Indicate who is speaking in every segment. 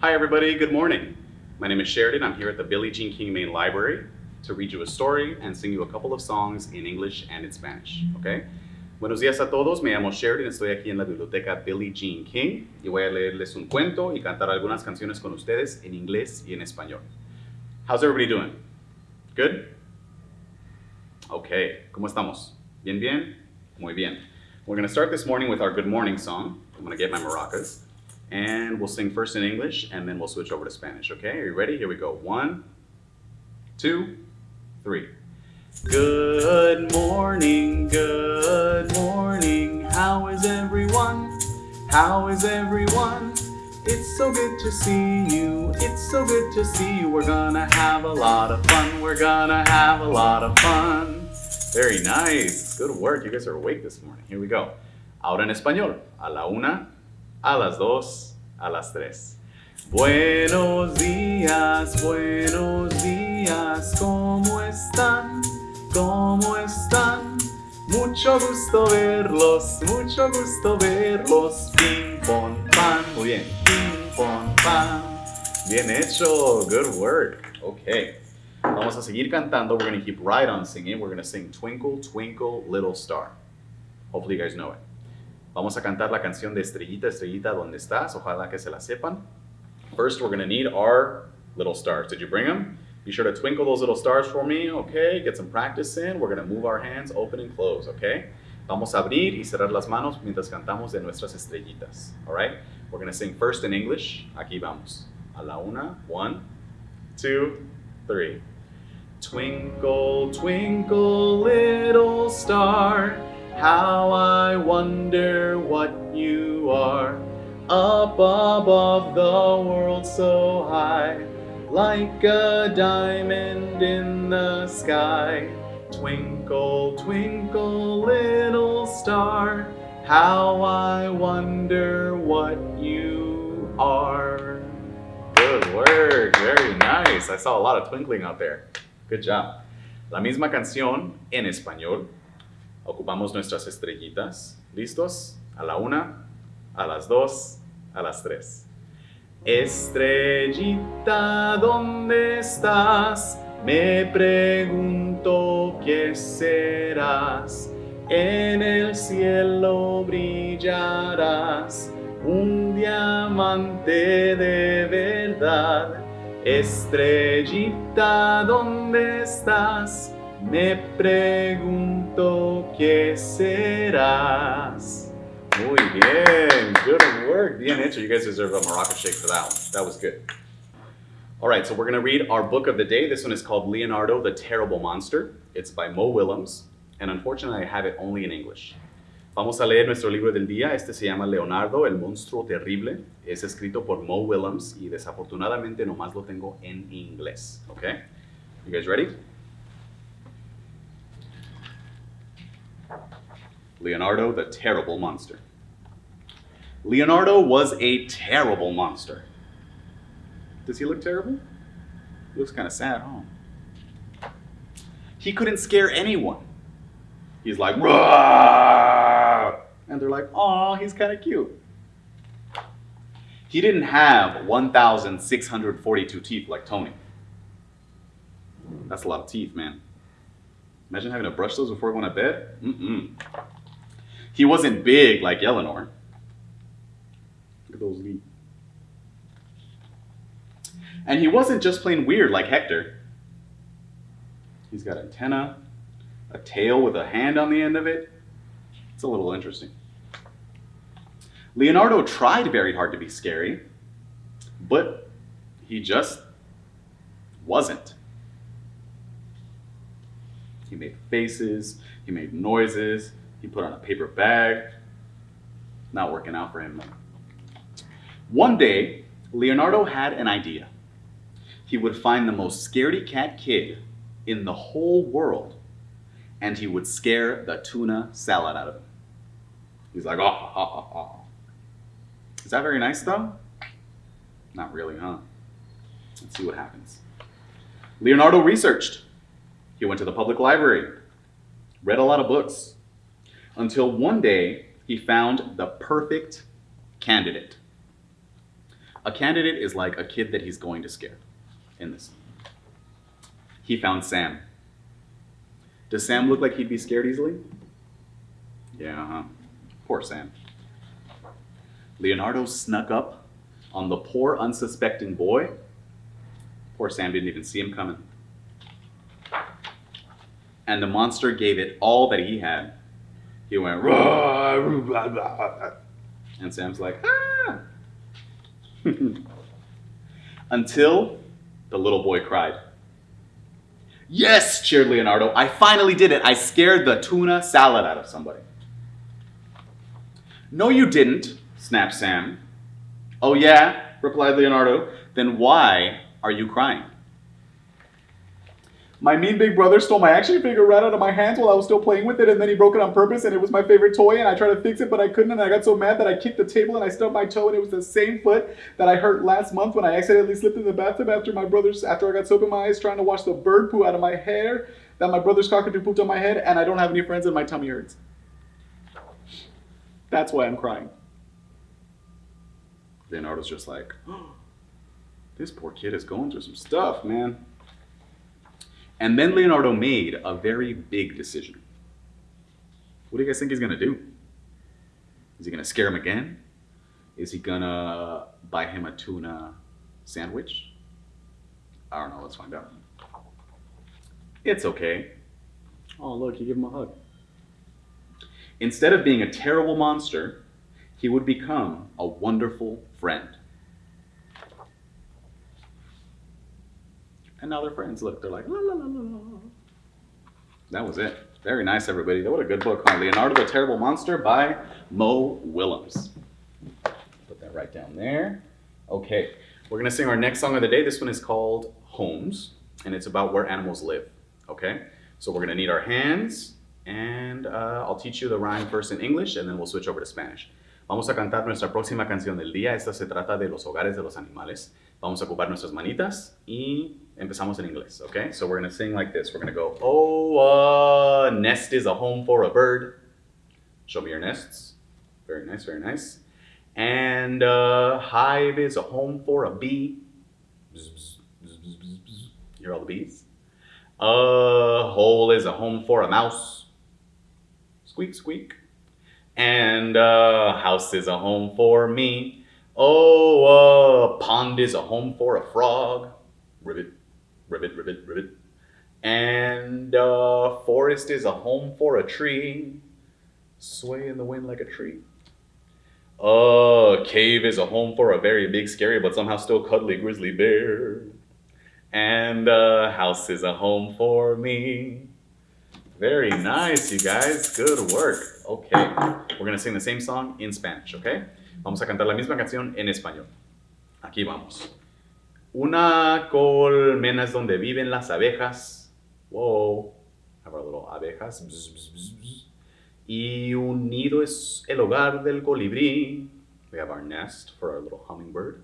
Speaker 1: Hi everybody, good morning. My name is Sheridan. I'm here at the Billie Jean King Main Library to read you a story and sing you a couple of songs in English and in Spanish, okay? Buenos días a todos, me llamo Sheridan, estoy aquí en la biblioteca Billie Jean King y voy a leerles un cuento y cantar algunas canciones con ustedes en inglés y en español. How's everybody doing? Good? Okay, ¿cómo estamos? ¿Bien, bien? Muy bien. We're going to start this morning with our good morning song. I'm going to get my maracas. And we'll sing first in English, and then we'll switch over to Spanish, okay? Are you ready? Here we go. One, two, three. Good morning, good morning. How is everyone? How is everyone? It's so good to see you. It's so good to see you. We're gonna have a lot of fun. We're gonna have a lot of fun. Very nice. Good work. You guys are awake this morning. Here we go. Ahora en español. A la una, a las dos, a las tres. Buenos días, buenos días, ¿cómo están? ¿Cómo están? Mucho gusto verlos, mucho gusto verlos. Ping, pong, pan. Muy bien. Ping, pong, pan. Bien hecho. Good work. Okay. Vamos a seguir cantando. We're going to keep right on singing. We're going to sing Twinkle, Twinkle, Little Star. Hopefully you guys know it. Vamos a cantar la canción de Estrellita, Estrellita, ¿dónde estás? Ojalá que se la sepan. First, we're going to need our little stars. Did you bring them? Be sure to twinkle those little stars for me, okay? Get some practice in. We're going to move our hands open and close, okay? Vamos a abrir y cerrar las manos mientras cantamos de nuestras estrellitas, all right? We're going to sing first in English. Aquí vamos. A la una. One, two, three. Twinkle, twinkle, little star, how I wonder what you are. Up above the world so high, like a diamond in the sky. Twinkle, twinkle, little star, how I wonder what you are. Good work, very nice. I saw a lot of twinkling out there. Good job. La misma canción en español. Ocupamos nuestras estrellitas. ¿Listos? A la una, a las dos, a las tres. Estrellita, ¿dónde estás? Me pregunto qué serás. En el cielo brillarás, un diamante de verdad. Estrellita, ¿dónde estás? Me pregunto serás. Muy bien, good work. Bien hecho. You guys deserve a maraca shake for that one. That was good. All right, so we're going to read our book of the day. This one is called Leonardo the Terrible Monster. It's by Mo Willems, and unfortunately, I have it only in English. Vamos a leer nuestro libro del día. Este se llama Leonardo, el monstruo terrible. Es escrito por Mo Willems y desafortunadamente nomás lo tengo en inglés. Okay? You guys ready? Leonardo the Terrible Monster. Leonardo was a terrible monster. Does he look terrible? He looks kind of sad, huh? He couldn't scare anyone. He's like, Rah! and they're like, oh, he's kind of cute. He didn't have 1,642 teeth like Tony. That's a lot of teeth, man. Imagine having to brush those before going to bed. Mm-mm. He wasn't big like Eleanor. Look at those feet. And he wasn't just plain weird like Hector. He's got antenna, a tail with a hand on the end of it. It's a little interesting. Leonardo tried very hard to be scary, but he just wasn't. He made faces, he made noises, he put on a paper bag. Not working out for him. One day, Leonardo had an idea. He would find the most scaredy cat kid in the whole world and he would scare the tuna salad out of him. He's like, oh, oh, oh, oh. Is that very nice though? Not really, huh? Let's see what happens. Leonardo researched. He went to the public library, read a lot of books, until one day he found the perfect candidate. A candidate is like a kid that he's going to scare in this. He found Sam. Does Sam look like he'd be scared easily? Yeah, huh? Poor Sam. Leonardo snuck up on the poor, unsuspecting boy. Poor Sam didn't even see him coming. And the monster gave it all that he had. He went, "Rah, rah, rah, rah." and Sam's like, ah. Until the little boy cried. Yes, cheered Leonardo. I finally did it. I scared the tuna salad out of somebody. No, you didn't, snapped Sam. Oh, yeah, replied Leonardo. Then why are you crying? My mean big brother stole my action figure right out of my hands while I was still playing with it, and then he broke it on purpose, and it was my favorite toy, and I tried to fix it, but I couldn't, and I got so mad that I kicked the table and I stubbed my toe, and it was the same foot that I hurt last month when I accidentally slipped in the bathtub after my brother's after I got soap in my eyes trying to wash the bird poo out of my hair that my brother's cockatoo pooped on my head, and I don't have any friends and my tummy hurts. That's why I'm crying. Leonardo's just like, oh, this poor kid is going through some stuff, man. And then Leonardo made a very big decision. What do you guys think he's gonna do? Is he gonna scare him again? Is he gonna buy him a tuna sandwich? I don't know, let's find out. It's okay. Oh, look, you give him a hug. Instead of being a terrible monster, he would become a wonderful friend. And now they're friends. Look, they're like, la, la, la, la, la. That was it. Very nice, everybody. What a good book, huh? Leonardo the Terrible Monster by Mo Willems. Put that right down there. Okay, we're gonna sing our next song of the day. This one is called Homes, and it's about where animals live. Okay, so we're gonna need our hands, and uh, I'll teach you the rhyme first in English, and then we'll switch over to Spanish. Vamos a cantar nuestra próxima canción del día. Esta se trata de los hogares de los animales. Vamos a ocupar nuestras manitas y empezamos en inglés, okay? So we're gonna sing like this. We're gonna go, oh, a nest is a home for a bird. Show me your nests. Very nice, very nice. And a hive is a home for a bee. Bzz, bzz, bzz, bzz, bzz, bzz. You hear all the bees? A hole is a home for a mouse. Squeak, squeak. And a house is a home for me. Oh, a pond is a home for a frog. Ribbit, ribbit, ribbit, ribbit. And a forest is a home for a tree. Sway in the wind like a tree. A cave is a home for a very big, scary, but somehow still cuddly grizzly bear. And a house is a home for me. Very nice, you guys. Good work. Okay, we're gonna sing the same song in Spanish, okay? Vamos a cantar la misma canción en español. Aquí vamos. Una colmena es donde viven las abejas. Whoa. Have our little abejas. Bzz, bzz, bzz. Y un nido es el hogar del colibrí. We have our nest for our little hummingbird.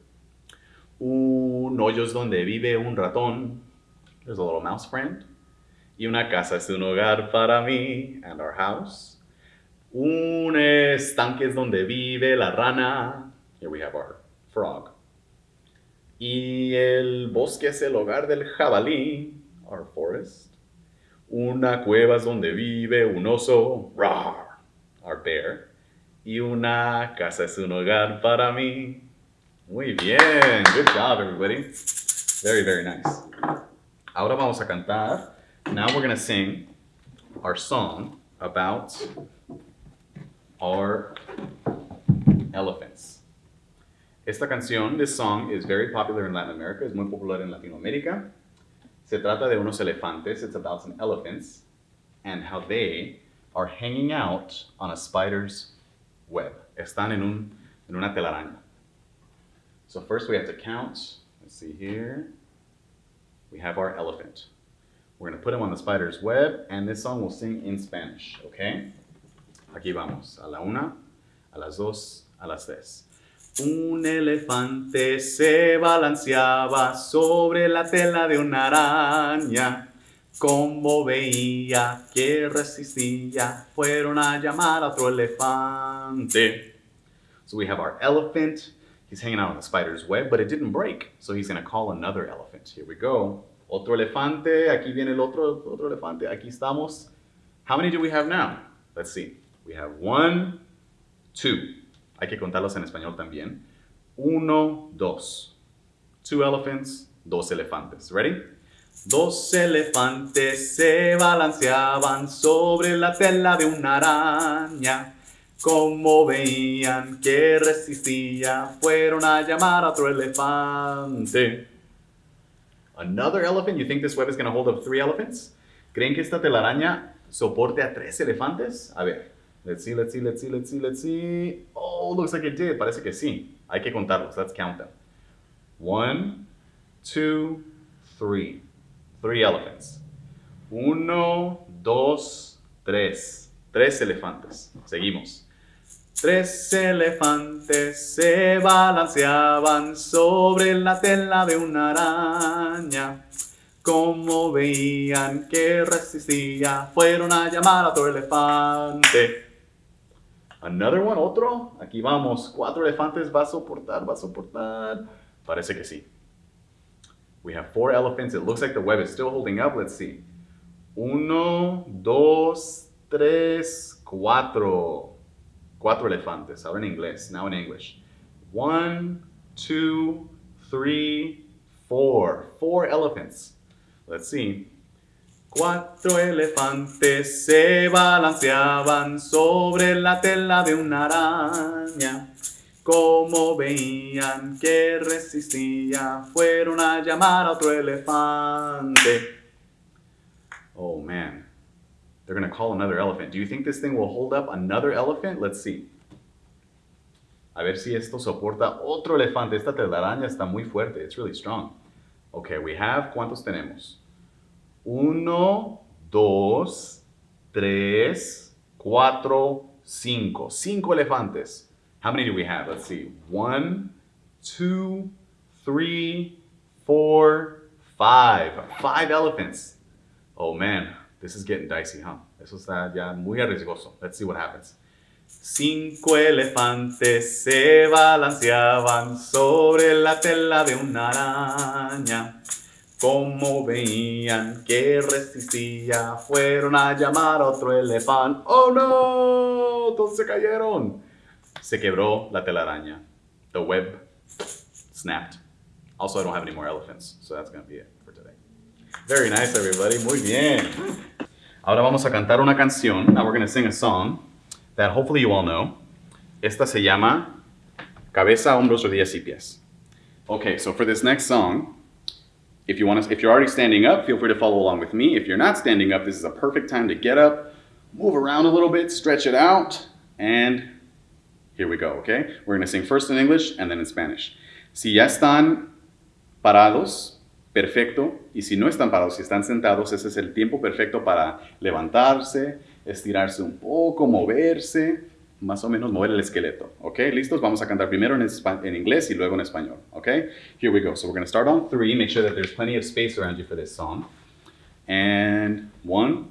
Speaker 1: Un hoyo es donde vive un ratón. There's a little mouse friend. Y una casa es un hogar para mí and our house. Un estanque es donde vive la rana. Here we have our frog. Y el bosque es el hogar del jabalí, our forest. Una cueva es donde vive un oso, rawr, our bear. Y una casa es un hogar para mí. Muy bien, good job everybody. Very, very nice. Ahora vamos a cantar. Now we're gonna sing our song about our elephants. Esta canción, this song, is very popular in Latin America, es muy popular en Latinoamérica. Se trata de unos elefantes, it's about some elephants, and how they are hanging out on a spider's web. Están en, un, en una telaraña. So first we have to count. Let's see here. We have our elephant. We're going to put him on the spider's web, and this song we'll sing in Spanish, okay? Aquí vamos. A la una, a las dos, a las tres. Un elefante se balanceaba sobre la tela de una araña. Como veía que resistía, fueron a llamar a otro elefante. So we have our elephant. He's hanging out on the spider's web, but it didn't break. So he's going to call another elephant. Here we go. Otro elefante. Aquí viene el otro, otro elefante. Aquí estamos. How many do we have now? Let's see. We have one, two. Hay que contarlos en español también. Uno, dos. Two elephants, dos elefantes. Ready? Dos elefantes se balanceaban sobre la tela de una araña. Como veían que resistía, fueron a llamar a otro elefante. Another elephant? You think this web is going to hold up three elephants? ¿Creen que esta telaraña soporte a tres elefantes? A ver, let's see, let's see, let's see, let's see, let's see. Oh, looks like it did. Parece que sí. Hay que contarlos. Let's count them. One, two, three. Three elephants. Uno, dos, tres. Tres elefantes. Seguimos. Tres elefantes se balanceaban sobre la tela de una araña. Como veían que resistía, fueron a llamar a otro elefante. Another one, otro. Aquí vamos. Cuatro elefantes va a soportar, va a soportar. Parece que sí. We have four elephants. It looks like the web is still holding up. Let's see. Uno, dos, tres, cuatro. Cuatro elefantes. Ahora en inglés. Now in English. One, two, three, four. Four elephants. Let's see. Cuatro elefantes se balanceaban sobre la tela de una araña. Como veían que resistía, fueron a llamar a otro elefante. Oh man, they're to call another elephant. Do you think this thing will hold up another elephant? Let's see. A ver si esto soporta otro elefante. Esta telaraña está muy fuerte. It's really strong. Okay, we have, ¿cuántos tenemos? Uno, dos, tres, cuatro, cinco. Cinco elefantes. How many do we have? Let's see. One, two, three, four, five. Five elephants. Oh man, this is getting dicey, huh? Eso está ya muy arriesgoso. Let's see what happens. Cinco elefantes se balanceaban sobre la tela de una araña. Como veían que resistía, fueron a llamar a otro elefante. ¡Oh no! Todos se cayeron. Se quebró la telaraña. The web snapped. Also, I don't have any more elephants, so that's going to be it for today. Very nice, everybody. Muy bien. Ahora vamos a cantar una canción. Now we're going to sing a song that hopefully you all know. Esta se llama Cabeza, Hombros, Rodillas y Pies. Okay, so for this next song, if you want to, if you're already standing up, feel free to follow along with me. If you're not standing up, this is a perfect time to get up, move around a little bit, stretch it out, and here we go, okay? We're going to sing first in English and then in Spanish. Si ya están parados, perfecto. Y si no están parados, si están sentados, ese es el tiempo perfecto para levantarse, estirarse un poco, moverse, más o menos mover el esqueleto. ¿Ok? ¿Listos? Vamos a cantar primero en, en inglés y luego en español. ¿Ok? Here we go. So we're going to start on three. Make sure that there's plenty of space around you for this song. And one,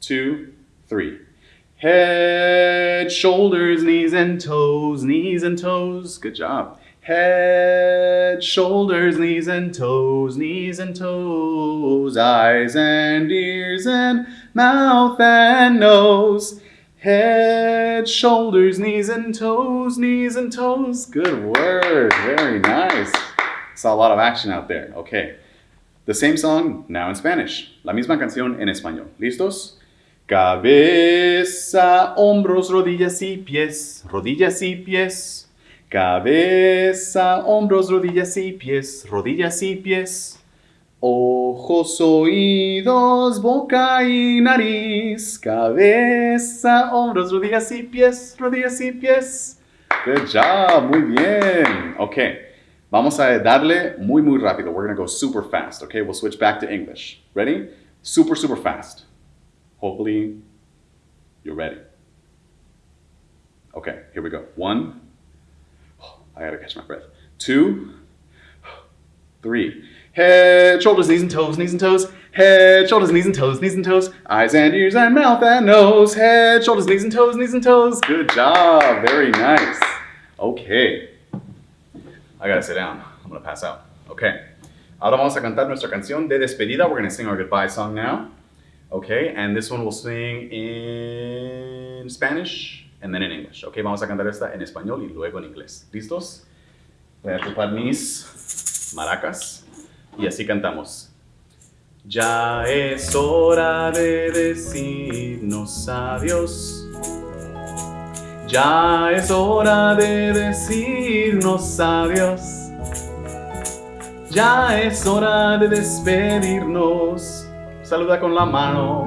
Speaker 1: two, three. Head, shoulders, knees and toes, knees and toes. Good job. Head, shoulders, knees and toes, knees and toes, eyes and ears and mouth and nose. Head, shoulders, knees and toes, knees and toes. Good word. Very nice. Saw a lot of action out there. Okay. The same song, now in Spanish. La misma canción en español. ¿Listos? Cabeza, hombros, rodillas y pies, rodillas y pies. Cabeza, hombros, rodillas y pies, rodillas y pies. Ojos, oídos, boca y nariz. Cabeza, hombros, rodillas y pies, rodillas y pies. Good job, muy bien. Okay, vamos a darle muy, muy rápido. We're going to go super fast, okay? We'll switch back to English. Ready? Super, super fast. Hopefully, you're ready. Okay, here we go. One, oh, I gotta catch my breath. Two, three. Head, shoulders, knees and toes, knees and toes. Head, shoulders, knees and toes, knees and toes. Eyes and ears and mouth and nose. Head, shoulders, knees and toes, knees and toes. Good job. Very nice. Okay. I gotta sit down. I'm gonna pass out. Okay. Ahora vamos a cantar nuestra canción de despedida. We're gonna sing our goodbye song now. Okay, and this one we'll sing in Spanish and then in English. Okay, vamos a cantar esta en español y luego en inglés. ¿Listos? Voy a ocupar mis maracas y así cantamos. Ya es hora de decirnos adiós. Ya es hora de decirnos adiós. Ya es hora de despedirnos. Saluda con la mano.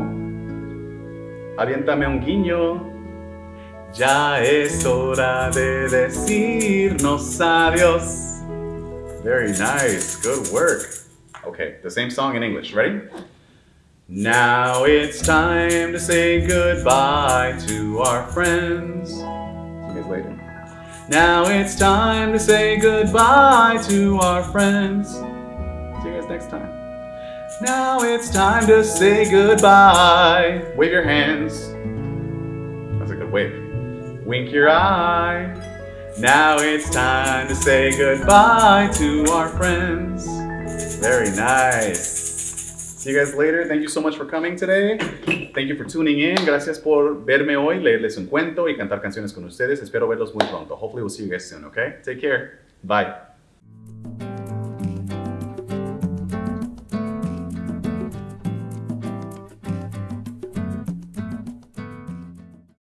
Speaker 1: Aviéntame un guiño. Ya es hora de decirnos adiós. Very nice. Good work. Okay, the same song in English. Ready? Now it's time to say goodbye to our friends. See you guys later. Now it's time to say goodbye to our friends. See you guys next time. Now it's time to say goodbye. Wave your hands. That's a good wave. Wink your eye. Now it's time to say goodbye to our friends. Very nice. See you guys later. Thank you so much for coming today. Thank you for tuning in. Gracias por verme hoy, leerles un cuento y cantar canciones con ustedes. Espero verlos muy pronto. Hopefully we'll see you guys soon, okay? Take care. Bye.